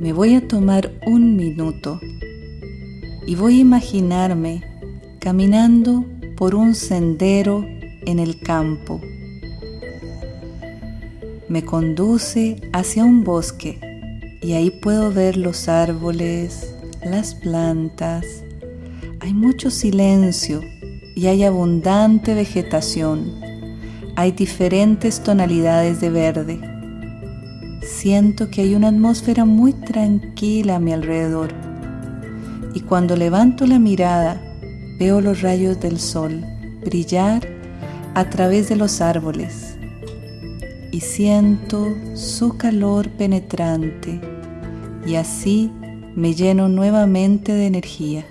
me voy a tomar un minuto y voy a imaginarme caminando por un sendero en el campo. Me conduce hacia un bosque y ahí puedo ver los árboles, las plantas. Hay mucho silencio y hay abundante vegetación. Hay diferentes tonalidades de verde. Siento que hay una atmósfera muy tranquila a mi alrededor. Y cuando levanto la mirada, veo los rayos del sol brillar a través de los árboles y siento su calor penetrante y así me lleno nuevamente de energía.